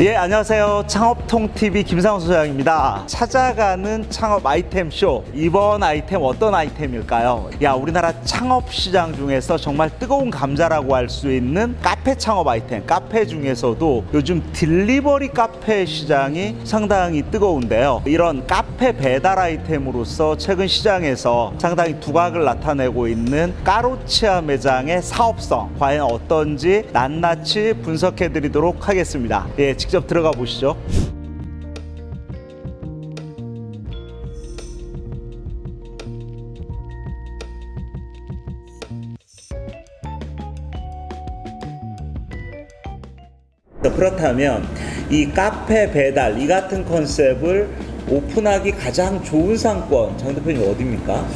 예, 안녕하세요. 창업통TV 김상호 소장입니다. 찾아가는 창업 아이템 쇼. 이번 아이템 어떤 아이템일까요? 야, 우리나라 창업 시장 중에서 정말 뜨거운 감자라고 할 수 있는 카페 창업 아이템. 카페 중에서도 요즘 딜리버리 카페 시장이 상당히 뜨거운데요. 이런 카페 배달 아이템으로서 최근 시장에서 상당히 두각을 나타내고 있는 까로치아 매장의 사업성 과연 어떤지 낱낱이 분석해 드리도록 하겠습니다. 예, 직접 들어가 보시죠. 그렇다면 이 카페 배달 이 같은 컨셉을 오픈하기 가장 좋은 상권 장 대표님 어디입니까?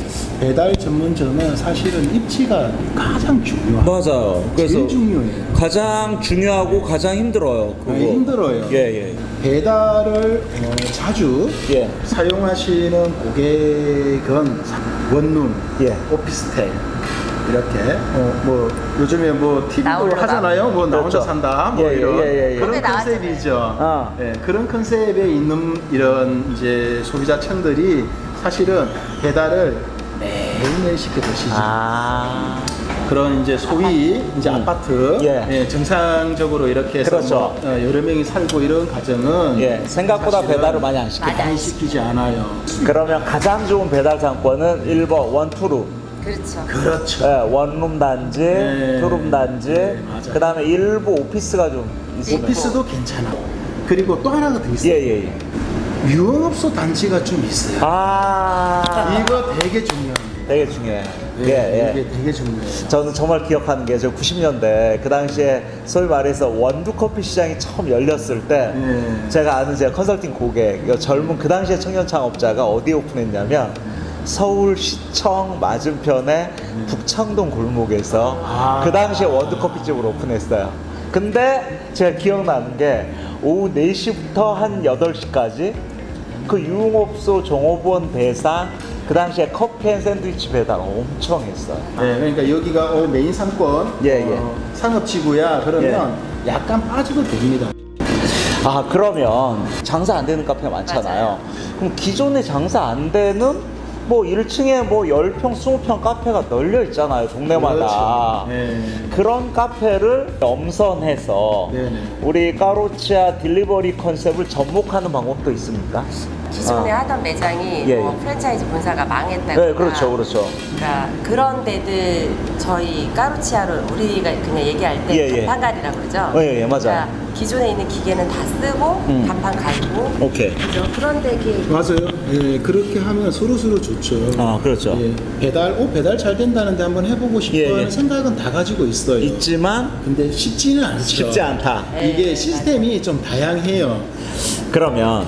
배달 전문점은 사실은 입지가 가장 중요해요. 맞아요. 제일 중요해요. 가장 중요하고 가장 힘들어요. 그거. 아, 힘들어요. 예, 예. 배달을 어, 자주 예. 사용하시는 고객은 원룸, 예. 오피스텔 이렇게 어, 뭐 요즘에 뭐 TV도. 하잖아요. 뭐 나 혼자 그렇죠. 산다. 뭐 예, 예, 이런 예, 예, 예. 그런. 컨셉이죠. 아. 예, 그런 컨셉에 있는 이런 이제 소비자층들이 사실은 배달을 매일매일 시켜 드시죠. 아. 그런 이제 소위 이제 음. 아파트 예. 예, 정상적으로 이렇게 해서 그렇죠. 뭐, 어, 여러 명이 살고 이런 가정은 예. 생각보다 배달을 많이 안. 맞아. 많이 시키지 않아요. 그러면 가장 좋은 배달 상권은 1번 원투룸. 그렇죠. 그렇죠. 예, 원룸 단지, 네. 투룸 단지, 네, 맞아요. 그다음에 일부 오피스가 좀 있습니다. 오피스도 괜찮아. 그리고 또 하나가 더 있어요. 예, 예, 예. 유흥업소 단지가 좀 있어요. 아. 이거 되게 중요합니다. 되게 중요해. 예, 예, 예. 이게 되게 중요해요. 저는 정말 기억하는 게 저 90년대 그 당시에 소위 말해서 원두 커피 시장이 처음 열렸을 때 예. 제가 아는 제 컨설팅 고객 이 젊은 그 당시에 청년 창업자가 어디에 오픈했냐면 서울시청 맞은편에 북창동 골목에서 아. 그 당시에 원두 커피집을 오픈했어요. 근데 제가 기억나는 게 오후 4시부터 한 8시까지 그 유흥업소 종업원 대상 그 당시에 커피 and 샌드위치 배달 엄청 했어요. 네, 그러니까 여기가 어, 메인 상권 예, 예. 어, 상업지구야 그러면 약간 빠져도 됩니다. 아 그러면 장사 안 되는 카페가 많잖아요. 그럼 기존에 장사 안 되는 뭐 1층에 뭐 10평, 20평 카페가 널려 있잖아요. 동네마다. 그렇죠. 네. 그런 카페를 엄선해서 네 네. 우리 까로치아 딜리버리 컨셉을 접목하는 방법도 있습니까? 기존에 아. 하던 매장이 예, 뭐 예. 프랜차이즈 본사가 망했다거나 네, 그렇죠, 그렇죠. 그러니까 그런 데들 저희 까루치아를 우리가 그냥 얘기할 때 예, 예. 간판갈이라고 그러죠. 예, 예, 맞아요. 그러니까 기존에 있는 기계는 다 쓰고 음. 간판 갈고 오케이. 그죠? 그런 데게 맞아요. 예, 그렇게 하면 서로 서로 좋죠. 아, 그렇죠. 예, 배달, 오 배달 잘 된다는데 한번 해보고 싶어하는 예, 예. 생각은 다 가지고 있어요. 있지만 근데 쉽지는 않죠. 쉽지 않다. 이게 시스템이 좀 다양해요. 그러면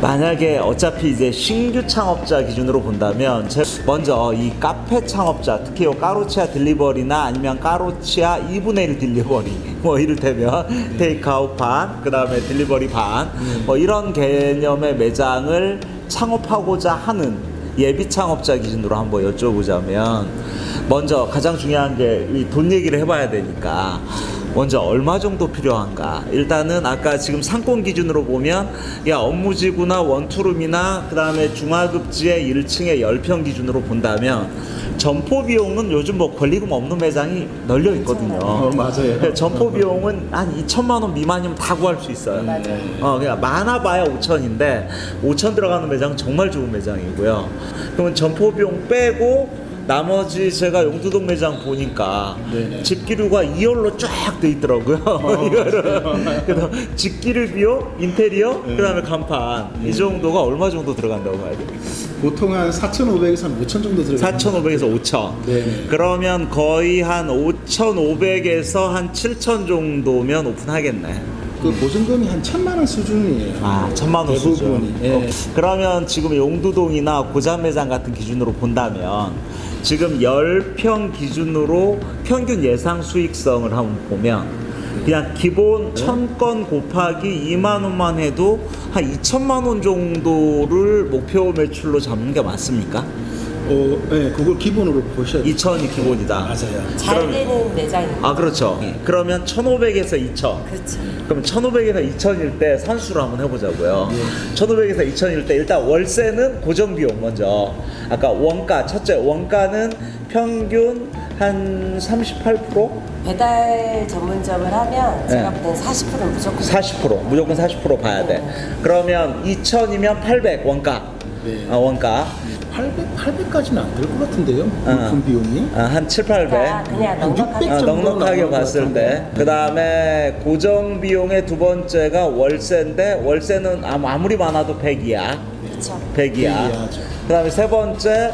만약에 어차피 이제 신규 창업자 기준으로 본다면 제 먼저 이 카페 창업자 특히 요 까로치아 delivery나 아니면 까로치아 2분의 1 delivery 뭐 이를테면 테이크아웃 반 그다음에 delivery 반뭐 이런 개념의 매장을 창업하고자 하는 예비 창업자 기준으로 한번 여쭤보자면 먼저 가장 중요한 게이돈 얘기를 해봐야 되니까 먼저 얼마 정도 필요한가? 일단은 아까 지금 상권 기준으로 보면 야 업무지구나 원투룸이나 그 다음에 중하급지의 1층에 10평 기준으로 본다면 점포 비용은 요즘 뭐 권리금 없는 매장이 널려 있거든요. 어, 맞아요. 그 점포 비용은 한 2천만 원 미만이면 다 구할 수 있어요. 어, 그냥 많아봐야 5천인데 5천 들어가는 매장 정말 좋은 매장이고요. 그러면 점포 비용 빼고 나머지 제가 용두동 매장 보니까 네. 집기류가 2열로 쫙 돼 있더라고요. 이거를 그래서 집기류 비용, 인테리어, 그다음에 간판 이 정도가 얼마 정도 들어간다고 봐야 돼요? 보통 한 4,500에서 한 5,000 정도 들어가요. 4,500에서 5,000. 네. 그러면 거의 한 5,500에서 한 7,000 정도면 오픈하겠네. 그 보증금이 한 천만 원 수준이에요. 아, 천만 원 수준. 예. 어, 그러면 지금 용두동이나 고잔매장 같은 기준으로 본다면 지금 10평 기준으로 평균 예상 수익성을 한번 보면 그냥 기본 천건 곱하기 2만 원만 해도 한 2천만 원 정도를 목표 매출로 잡는 게 맞습니까? 어, 네, 그걸 기본으로 보셔야 돼요. 2천이 기본이다. 맞아요. 잘 그럼- 되는 매장입니다. 아 그렇죠. 그러면 1,500에서 2천. 그렇죠. 그럼 1,500에서 2천일 때 산수를 한번 해보자고요. 예. 1,500에서 2천일 때 일단 월세는 고정 비용 먼저. 아까 원가 첫째 원가는 평균 한 38%? 배달 전문점을 하면 제가 네. 볼 때는 40%는 무조건 40% 무조건 40% 봐야 돼. 그러면 2천이면 800 원가. 네. 아, 원가 800, 800까지는 안 될 것 같은데요? 물품 어. 비용이? 아, 한 7, 800. 그러니까 그냥 넉넉하게 어, 넉넉하게 봤을 때. 그 다음에 고정 비용의 두 번째가 월세인데 월세는 아무- 아무리 많아도 100이야. 그렇죠. 100이야. 이해하죠. 그 다음에 세 번째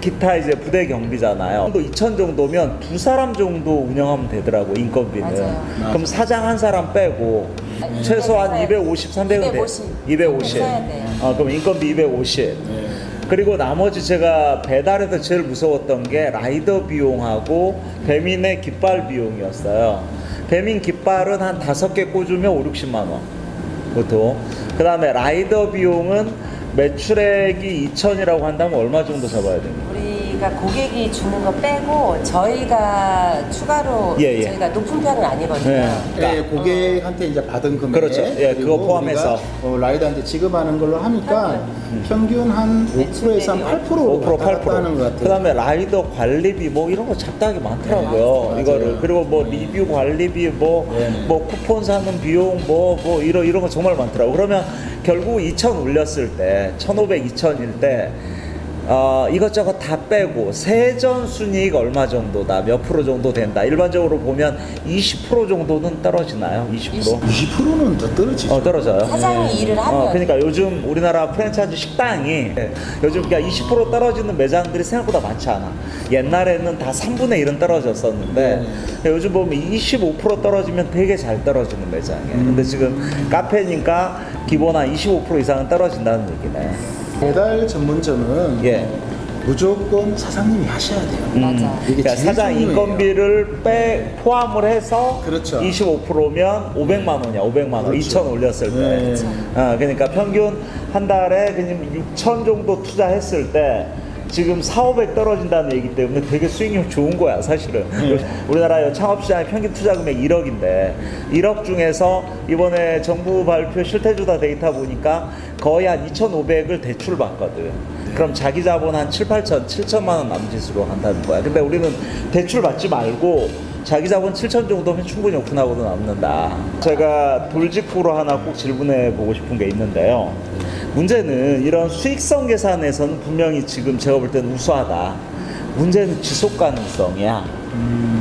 기타 이제 부대 경비잖아요. 또 2천 정도면 두 사람 정도 운영하면 되더라고 인건비는. 맞아요. 그럼 사장 한 사람 빼고 최소한 250, 250, 300은 돼. 250. 250. 써야 돼요. 어, 그럼 인건비 250. 네. 그리고 나머지 제가 배달에서 제일 무서웠던 게 라이더 비용하고 배민의 깃발 비용이었어요. 배민 깃발은 한 다섯 개 꽂으면 5, 60만 원. 보통. 그 다음에 라이더 비용은 매출액이 2천이라고 한다면 얼마 정도 잡아야 됩니까? 우리가 고객이 주는 거 빼고 저희가 추가로 예, 예. 저희가 높은 편은 아니거든요. 네. 네, 고객한테 이제 받은 금액 그렇죠. 예, 그거 포함해서. 어, 라이더한테 지급하는 걸로 하니까 평균 한 5%에서 한 8%로 5% 왔다 갔다 하는 것 8%. 같아요. 그다음에 라이더 관리비 뭐 이런 거 잡다하게 많더라고요. 네. 이거를 그리고 뭐 리뷰 관리비 뭐뭐 네. 쿠폰 사는 비용 뭐뭐 이런 이런 거 정말 많더라고. 그러면 결국 2천 올렸을 때 1,500, 2천일 때 어, 이것저것 다 빼고 세전 순이익 얼마 정도다 몇 프로 정도 된다 일반적으로 보면 20% 정도는 떨어지나요 20%? 20%는 더 떨어지죠. 어 떨어져요 사장이 일을 하면 어, 그러니까 요즘 우리나라 프랜차이즈 식당이 요즘 그냥 20% 떨어지는 매장들이 생각보다 많지 않아. 옛날에는 다 3분의 1은 떨어졌었는데 요즘 보면 25% 떨어지면 되게 잘 떨어지는 매장이에요. 근데 지금 카페니까 기본 한 25% 이상은 떨어진다는 얘기네. 배달 전문점은 예. 어, 무조건 사장님이 하셔야 돼요. 맞아. 이게 그러니까 사장. 인건비를 빼 포함을 해서 그렇죠. 25%면 500만 원이야. 500만 원. 그렇죠. 2천 올렸을 때. 네. 어, 그러니까 평균 한 달에 그냥 6천 정도 투자했을 때 지금 4, 500 떨어진다는 얘기 때문에 되게 수익률 좋은 거야, 사실은. 네. 우리나라 창업시장의 평균 투자 금액 1억인데 1억 중에서 이번에 정부 발표 실태주다 데이터 보니까 거의 한 2,500을 대출 받거든. 그럼 자기 자본 한 7, 8천, 7천만 원 남짓으로 한다는 거야. 근데 우리는 대출 받지 말고 자기 자본 7천 정도면 충분히 오픈하고도 남는다. 제가 돌직구로 하나 꼭 질문해 보고 싶은 게 있는데요. 문제는 이런 수익성 계산에서는 분명히 지금 제가 볼 때는 우수하다. 문제는 지속 가능성이야.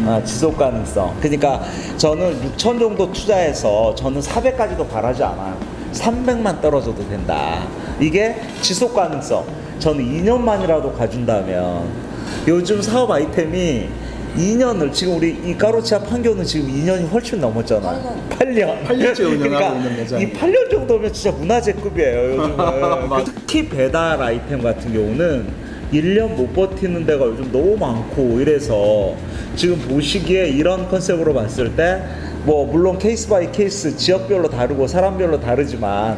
아, 지속 가능성. 그러니까 저는 6천 정도 투자해서 저는 400까지도 바라지 않아요. 300만 떨어져도 된다. 이게 지속 가능성. 저는 2년만이라도 가준다면 요즘 사업 아이템이 2년을 지금 우리 이 까로치아 판교는 지금 2년이 훨씬 넘었잖아요. 8년. 8년 째 운영하고 있는 매장이. 이 8년 정도면 진짜 문화재급이에요, 요즘은. 특히 배달 아이템 같은 경우는 1년 못 버티는 데가 요즘 너무 많고 이래서 지금 보시기에 이런 컨셉으로 봤을 때 뭐 물론 case by case 지역별로 다르고 사람별로 다르지만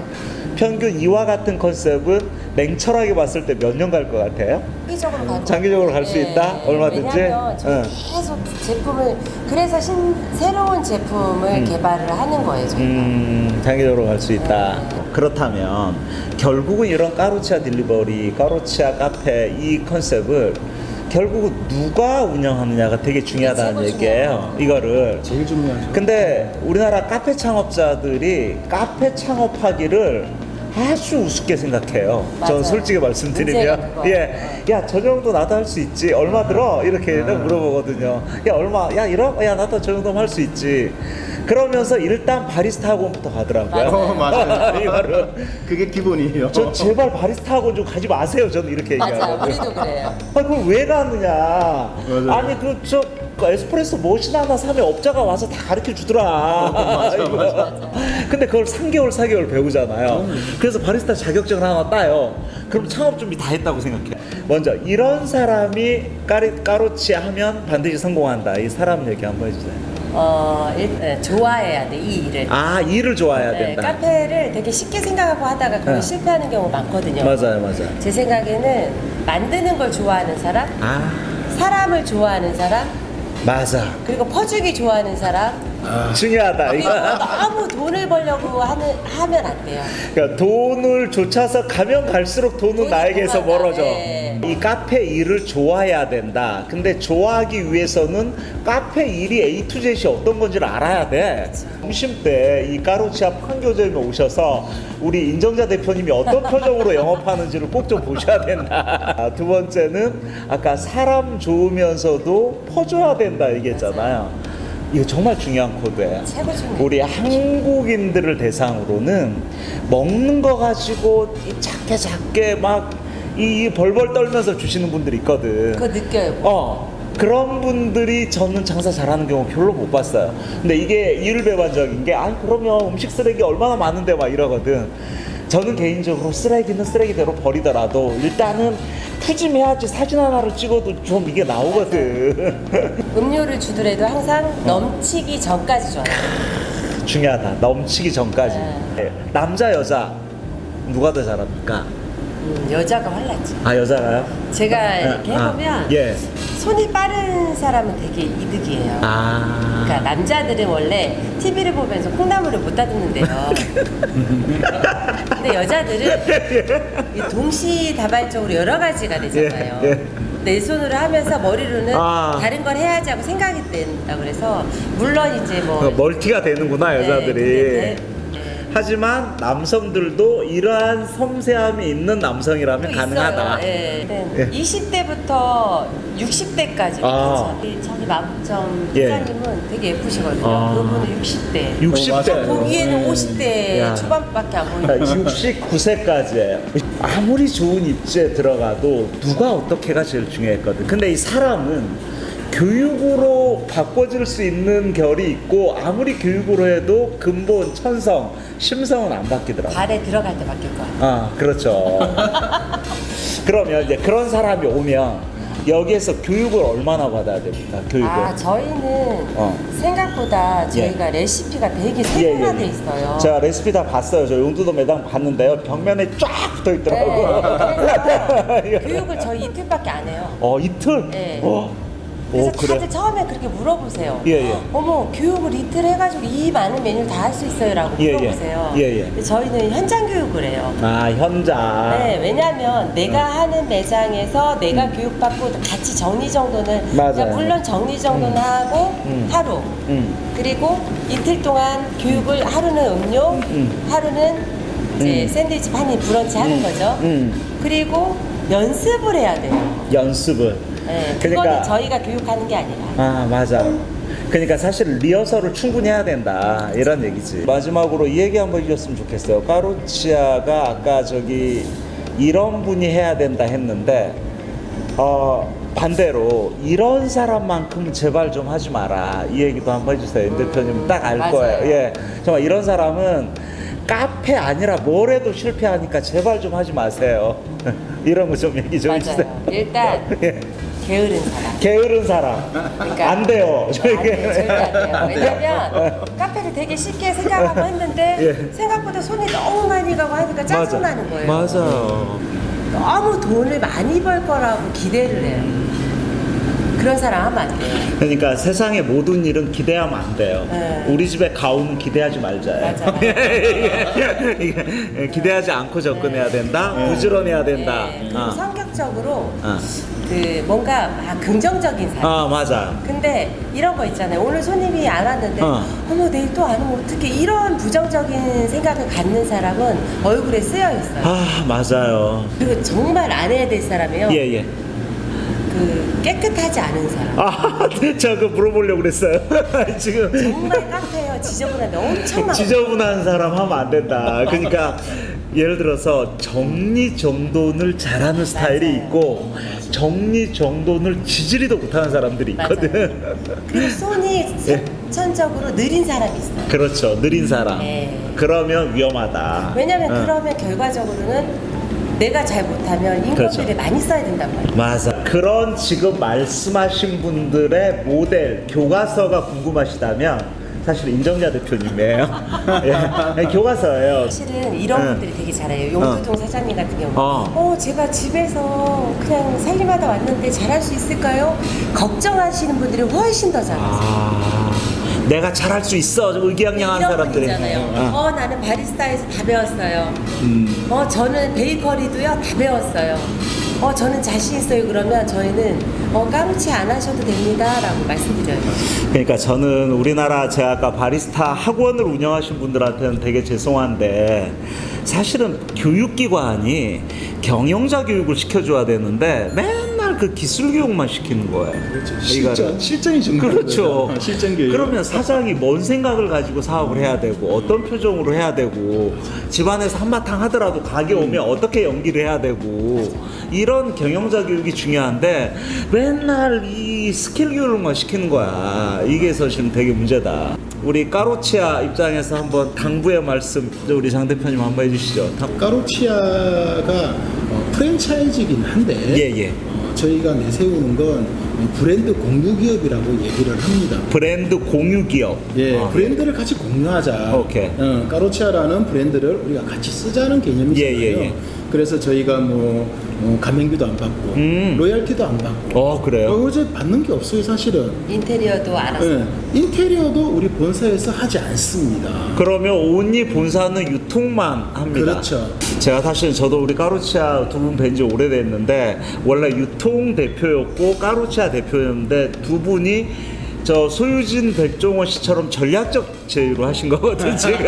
평균 이와 같은 컨셉은 냉철하게 봤을 때 몇 년 갈 것 같아요? 장기적으로 갈 장기적으로 갈수 네. 있다? 얼마든지? 응. 계속 제품을 그래서 신, 새로운 제품을 개발을 하는 거예요. 저희가. 음, 장기적으로 갈 수 있다. 그렇다면 결국은 이런 까루치아 딜리버리, 까루치아 카페 이 컨셉을 결국은 누가 운영하느냐가 되게 중요하다는 얘기예요. 이거를. 제일 중요하죠. 근데 우리나라 카페 창업자들이 카페 창업하기를 아주 우습게 생각해요. 맞아요. 전 솔직히 말씀드리면. 예, 야 저 정도 나도 할 수 있지. 얼마 들어? 이렇게 물어보거든요. 야 얼마? 야 이러? 야 나도 저 정도면 할 수 있지. 그러면서 일단 바리스타 학원부터 가더라고요. 어, 맞아요. 이거를 그게 기본이에요. 저 제발 바리스타 학원 좀 가지 마세요. 저는 이렇게 맞아요. 얘기하거든요. 우리도 그래요. 아 그걸 왜 가느냐? 맞아요. 아니 그저 그 에스프레소 머신 하나 사면 업자가 와서 다 가르쳐 주더라. 이거. 근데 그걸 3개월 4개월 배우잖아요. 그래서 바리스타 자격증을 하나 따요. 그럼 창업 준비 다 했다고 생각해. 먼저 이런 사람이 까리, 까로치 하면 반드시 성공한다. 이 사람 얘기 한번 해주세요. 어, 일, 네, 좋아해야 돼, 이 일을. 아 일을 좋아해야 네, 된다. 카페를 되게 쉽게 생각하고 하다가 거의 네. 실패하는 경우 많거든요. 맞아요, 맞아요. 제 생각에는 만드는 걸 좋아하는 사람, 아 사람을 좋아하는 사람, 맞아. 그리고 퍼주기 좋아하는 사람. 중요하다. 그리고 이거. 너무 돈을 벌려고 하는, 하면 안 돼요. 그러니까 돈을 쫓아서 가면 갈수록 돈은 나에게서. 멀어져. 네. 이 카페 일을 좋아해야 된다. 근데 좋아하기 위해서는 카페 일이 A to Z이 어떤 건지를 알아야 돼. 점심 때 이 까로치아 판교점에 오셔서 우리 인정자 대표님이 어떤 표정으로 영업하는지를 꼭 좀 보셔야 된다. 아, 두 번째는 아까 사람 좋으면서도 퍼줘야 된다 얘기했잖아요. 이거 정말 중요한 코드예요. 우리 한국인들을 대상으로는 먹는 거 가지고 이 작게 작게 막 이 벌벌 떨면서 주시는 분들이 있거든. 그거 느껴요. 어 그런 분들이 저는 장사 잘하는 경우 별로 못 봤어요. 근데 이게 이율배반적인 게, 아 그러면 음식 쓰레기 얼마나 많은데 막 이러거든. 저는 개인적으로 쓰레기는 쓰레기대로 버리더라도 일단은 푸짐해야지 사진 하나를 찍어도 좀 이게 나오거든. 음료를 주더라도 항상 어. 넘치기 전까지 줘요. 중요하다. 넘치기 전까지. 네. 예. 남자 여자 누가 더 잘합니까? 음, 여자가 활랐지. 아 여자가요? 제가 이렇게 아, 해보면 예. 손이 빠른 사람은 되게 이득이에요. 아. 그러니까 남자들은 원래 TV를 보면서 콩나물을 못 다듬는데요. 근데 여자들은 이 동시다발적으로 여러 가지가 되잖아요. 예, 예. 내 손으로 하면서 머리로는 아. 다른 걸 해야지 하고 생각이 된다 그래서 물론 이제 뭐 어, 멀티가 되는구나 네, 여자들이. 네, 하지만 남성들도 이러한 섬세함이 있는 남성이라면 또 가능하다. 있어요. 예. 예. 20대부터 60대까지 아. 저기, 저기 마부점 예. 회장님은 되게 예쁘시거든요. 아. 그분은 60대. 60대. 맞아요. 보기에는 50대 야. 초반밖에 안 보이는데 69세까지예요. 아무리 좋은 입지에 들어가도 누가 어떻게가 제일 중요했거든. 근데 이 사람은 교육으로 바꿔줄 수 있는 결이 있고 아무리 교육으로 해도 근본, 천성, 심성은 안 바뀌더라고. 발에 들어갈 때 바뀔 거야. 아, 그렇죠. 그러면 이제 그런 사람이 오면 여기에서 교육을 얼마나 받아야 됩니까? 교육을. 아 저희는 어. 생각보다 저희가 레시피가 되게 세분화돼 있어요. 제가 레시피 다 봤어요. 저 용두도 매장 봤는데요. 벽면에 쫙 붙어 네, 있더라고요. 그래서 교육을 저희 이틀밖에 안 해요. 어, 이틀? 네. 어. 그래서 오, 그래. 다들 처음에 그렇게 물어보세요. 예, 예. 어머 교육을 이틀 해가지고 이 많은 메뉴를 다 할 수 있어요라고 예, 예. 물어보세요. 예, 예. 저희는 현장 교육을 해요. 아, 현장. 네, 왜냐하면 내가 하는 매장에서 내가 교육받고 같이 정리 음. 맞아요. 그러니까 물론 정리 정돈 하고 음. 하루 음. 그리고 이틀 동안 교육을 하루는 음료, 음. 하루는 이제 음. 샌드위치 판이 브런치 하는 음. 거죠. 음. 그리고 연습을 해야 돼요. 연습을. 네, 그러니까- 저희가 교육하는 게 아니라. 아, 맞아. 그러니까 사실 리허설을 충분히 해야 된다. 이런 얘기지. 마지막으로 이 얘기 한번 해줬으면 좋겠어요. 까루치아가 아까 저기 이런 분이 해야 된다 했는데, 어, 반대로 이런 사람만큼은 제발 좀 하지 마라. 이 얘기도 한번 해주세요. 임 대표님 딱 알. 거예요. 예. 정말 이런 사람은 카페 아니라 뭘 해도 실패하니까 제발 좀 하지 마세요. 이런 거 좀 얘기 좀 해주세요. 맞아요. 일단 예. 게으른 사람. 게으른 사람. 그러니까 안 돼요. 안 돼요. 절대 안 돼요. 왜냐면 카페를 되게 쉽게 생각하고 했는데 예. 생각보다 손이 너무 많이 가고 하니까 짜증나는 거예요. 맞아요. 너무 돈을 많이 벌 거라고 기대를 해요. 그런 사람 하면 안 돼요. 그러니까 세상의 모든 일은 기대하면 안 돼요. 네. 우리 집에 가오는 기대하지. 이게- 이게 기대하지 않고 접근해야 된다. 부지런해야 된다. 네, 아. 성격적으로 아. 그 뭔가 막 긍정적인 사람. 아 맞아. 근데 이런 거 있잖아요. 오늘 손님이 안 왔는데 어. 어. 머 내일 또 안 오면 어떻게 이런 부정적인 생각을 갖는 사람은 얼굴에 쓰여 있어요. 아 맞아요. 그리고 정말 안 해야 될 사람이요. 예 예. 그 깨끗하지 않은 사람. 아 제가 그 물어보려고 그랬어요. 지금 정말 카페요 지저분한데 엄청 많아. 지저분한 사람 하면 안 된다. 그러니까 예를 들어서 정리 정돈을 잘하는 스타일이 맞아요. 있고 정리 정돈을 지지리도 못하는 사람들이 있거든. 그리고 손이 예. 선천적으로 느린 사람이 있어요. 그렇죠. 느린 사람. 네. 그러면 위험하다. 왜냐면 어. 그러면 결과적으로는 내가 잘 못하면 인건비를 그렇죠. 많이 써야 된단 말이에요. 맞아. 그런 지금 말씀하신 분들의 모델 교과서가 궁금하시다면 사실 인정자 대표님이에요. 예, 교과서예요. 사실은 이런 네. 분들이 되게 잘해요. 용두동 사장님 같은 경우. 어. 어. 제가 집에서 그냥 살림하다 왔는데 잘할 수 있을까요? 걱정하시는 분들이 훨씬 더 잘하세요. 아, 내가 잘할 수 있어. 좀 의기양양한 사람들이. 분이잖아요. 어. 어, 나는 바리스타에서 다 배웠어요. 음. 어, 저는 베이커리도요, 다 배웠어요. 어, 저는 자신 있어요. 그러면 저희는 어, 까무치 안 하셔도 됩니다라고 말씀드려요. 그러니까 저는 우리나라 제가 아까 바리스타 학원을 운영하신 분들한테는 되게 죄송한데 사실은 교육기관이 경영자 교육을 시켜줘야 되는데 맨날 그 기술 교육만 시키는 거예요. 그렇죠. 실전, 실전이 중요한 그렇죠. 실전 교육. 그러면 사장이 뭔 생각을 가지고 사업을 해야 되고 어떤 표정으로 해야 되고 집안에서 한바탕 하더라도 가게 오면 어떻게 연기를 해야 되고 이런 경영자 교육이 중요한데 맨날 이 스킬 교육만 시키는 거야. 이게 사실은 되게 문제다. 우리 까로치아 입장에서 한번 당부의 말씀 우리 장 대표님 한번 해주시죠. 당- 까로치아가 어, 프랜차이즈이긴 한데 예, 예. 어, 저희가 내세우는 건 브랜드 공유 기업이라고 얘기를 합니다. 브랜드 공유 기업. 예, 아, 브랜드를 같이 공유하자. 오케이. 어, 까로치아라는 브랜드를 우리가 같이 쓰자는 개념이잖아요. 예, 예, 예. 그래서 저희가 뭐 어, 가맹비도 안 받고 음. 로열티도 안 받고 어 그래요. 어, 어제 받는 게 없어요 사실은. 인테리어도 알아서. 예, 인테리어도 우리 본사에서 하지 않습니다. 그러면 온리 본사는 유통만 합니다. 그렇죠. 제가 사실 저도 우리 까루치아 두 분 뵌 지 오래됐는데 원래 유통 대표였고 까루치아 대표였는데 두 분이 저 소유진 백종원 씨처럼 전략적 제휴로 하신 거거든 지금.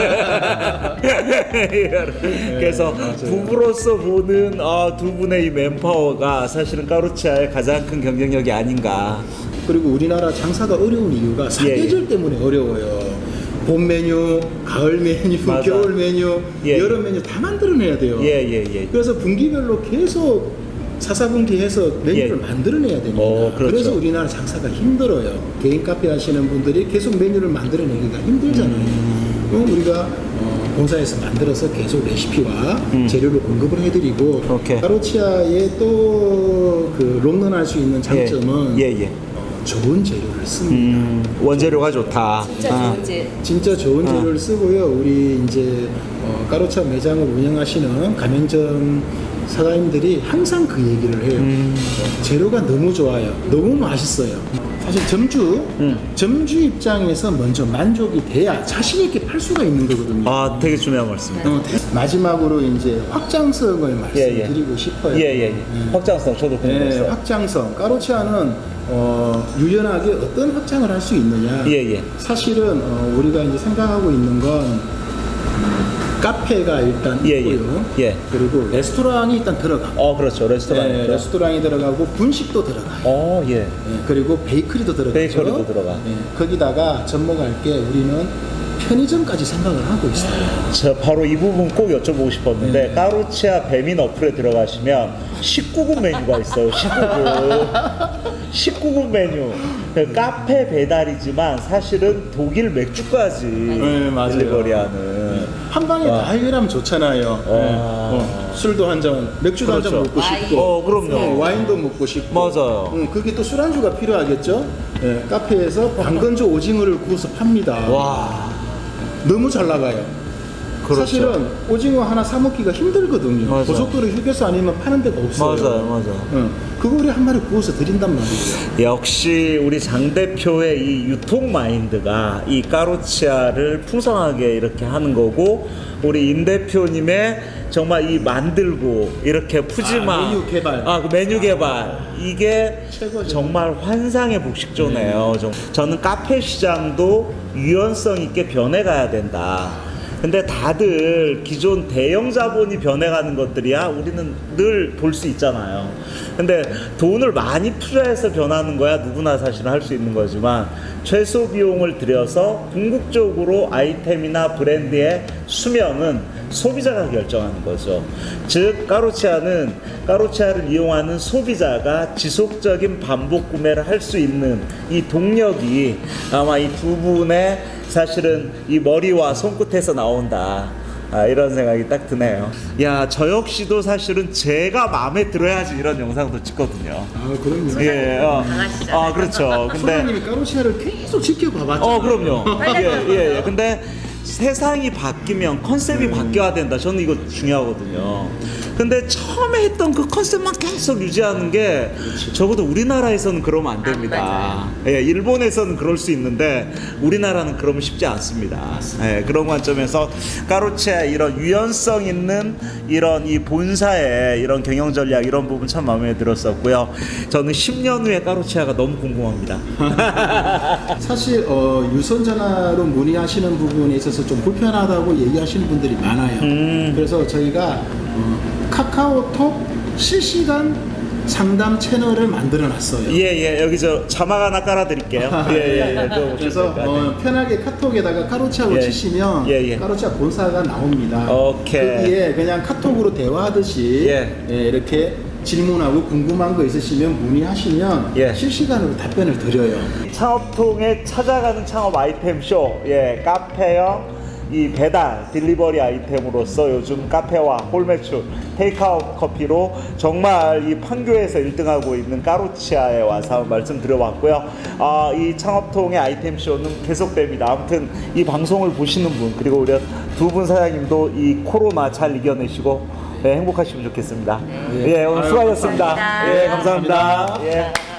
그래서 부부로서 보는 아, 두 분의 이 맨파워가 사실은 까루치아의 가장 큰 경쟁력이 아닌가. 그리고 우리나라 장사가 어려운 이유가 사계절 때문에 어려워요. 봄 메뉴, 가을 메뉴, 맞아. 겨울 메뉴, 예. 여름 메뉴 다 만들어내야 돼요. 예예 예. 그래서 분기별로 계속 사사분기해서 메뉴를 예. 만들어내야 됩니다. 어, 그렇죠. 래서 우리나라 장사가 힘들어요. 개인 카페 하시는 분들이 계속 메뉴를 만들어내기가 힘들잖아요. 음. 그럼 우리가 어, 본사에서 만들어서 계속 레시피와 재료를 공급을 해드리고 음. 오케이. 가로치아의 또그 롱런할 수 있는 장점은 예, 예. 어, 좋은 재료를 씁니다. 음, 원재료가 좋다. 진짜 아. 좋은 제 진짜 좋은 어. 재료를 쓰고요. 우리 이제 어, 까로차 매장을 운영하시는 가맹점 사장님들이 항상 그 얘기를 해요. 음. 어, 재료가 너무 좋아요. 너무 맛있어요. 사실 점주, 음. 점주 입장에서 먼저 만족이 돼야 자신 있게 팔 수가 있는 거거든요. 아, 되게 중요한 말씀입니다. 어, 대- 마지막으로 이제 확장성을 말씀드리고 싶어요. 예, 예, 예. 확장성 저도 네, 궁금했어요. 확장성. 까로치아는 어, 유연하게 어떤 확장을 할 수 있느냐. 예, 예. 사실은 어, 우리가 이제 생각하고 있는 건 음, 카페가 일단 예, 예. 있고요. 예. 그리고 레스토랑이 일단 들어가고, 어, 그렇죠. 레스토랑. 네, 레스토랑이 들어가고 분식도 들어가요. 어, 예. 예, 그리고 베이커리도 들어가죠. 베이커리도 들어가. 예, 거기다가 접목할 게 우리는 편의점까지 생각을 하고 있어요. 저 바로 이 부분 꼭 여쭤보고 싶었는데 네. 까루치아 배민 어플에 들어가시면 19금 메뉴가 있어요. 19금. 19금 메뉴. 그 카페 배달이지만 사실은 독일 맥주까지 네, 맞아요. 딜리버리하는. 한 방에 와. 다 해결하면 좋잖아요. 예. 어, 술도 한 잔, 맥주도 한잔 그렇죠. 먹고 와인. 싶고, 어, 그럼요. 어, 와인도 먹고 싶고. 맞아요. 음, 그게 또 술안주가 필요하겠죠. 예, 카페에서 방건조 오징어를 구워서 팝니다. 와. 너무 잘 나가요. 그렇죠. 사실은 오징어 하나 사 먹기가 힘들거든요. 맞아요. 고속도로 휴게소 아니면 파는 데가 없어요. 맞아요, 맞아요. 응. 그거 우리 한 마리 구워서 드린단 말이에요. 역시 우리 장 대표의 이 유통 마인드가 이 까로치아를 풍성하게 이렇게 하는 거고 우리 임 대표님의 정말 이 만들고 이렇게 푸짐한 아, 메뉴 개발. 아, 그 메뉴 개발 이게 최고죠. 정말 환상의 복식조네요. 좀- 저는 카페 시장도 유연성 있게 변해가야 된다. 근데 다들 기존 대형 자본이 변해가는 것들이야 우리는 늘 볼 수 있잖아요. 근데 돈을 많이 투자해서 변하는 거야 누구나 사실 할수 있는 거지만 최소 비용을 들여서 궁극적으로 아이템이나 브랜드의 수명은 소비자가 결정하는 거죠. 즉 까로치아는 까로치아를 이용하는 소비자가 지속적인 반복 구매를 할 수 있는 이 동력이 아마 이 두 분의 사실은 이 머리와 손끝에서 나온다. 아, 이런 생각이 딱 드네요. 야, 저 역시도 사실은 제가 마음에 들어야지 이런 영상도 찍거든요. 아 그럼요. 예, 어. 아, 그렇죠. 근데 소장님이 까로치아를 계속 지켜봐봤죠. 어 그럼요. 예, 예, 예. 근데 세상이 바뀌면 컨셉이 바뀌어야 된다. 저는 이거 중요하거든요. 근데 처음에 했던 그 컨셉만 계속 유지하는 게 적어도 우리나라에서는 그러면 안 됩니다. 예, 일본에서는 그럴 수 있는데 우리나라는 그러면 쉽지 않습니다. 예, 그런 관점에서 까로치의 이런 유연성 있는 이런 이 본사의 이런 경영 전략 이런 부분 참 마음에 들었었고요. 저는 10년 후에 까로치아가 너무 궁금합니다. 사실 어, 유선 전화로 문의하시는 부분에 있어서 좀 불편하다고 얘기하시는 분들이 많아요. 음. 그래서 저희가 어, 카카오톡 실시간 상담 채널을 만들어 놨어요. 예, 예, 여기 저 자막 하나 깔아 드릴게요. 예, 예, 예. 그거 그래서. 어, 편하게 카톡에다가 까로치아고 예. 치시면 예, 예. 까로치아 본사가 나옵니다. 오케이. 거기에 그냥 카톡으로 대화하듯이 예. 예, 이렇게 질문하고 궁금한 거 있으시면 문의하시면 예. 실시간으로 답변을 드려요. 창업통에 찾아가는 창업 아이템 쇼, 예, 카페형 이 배달 딜리버리 아이템으로서 요즘 카페와 홀매출 테이크아웃 커피로 정말 이 판교에서 1등하고 있는 까루치아에 와서 말씀드려봤고요. 아, 이 창업통의 아이템 쇼는 계속됩니다. 아무튼 이 방송을 보시는 분 그리고 우리 두 분 사장님도 이 코로나 잘 이겨내시고 네, 행복하시면 좋겠습니다. 예, 오늘 수고하셨습니다. 감사합니다. 예, 감사합니다. 감사합니다. 예.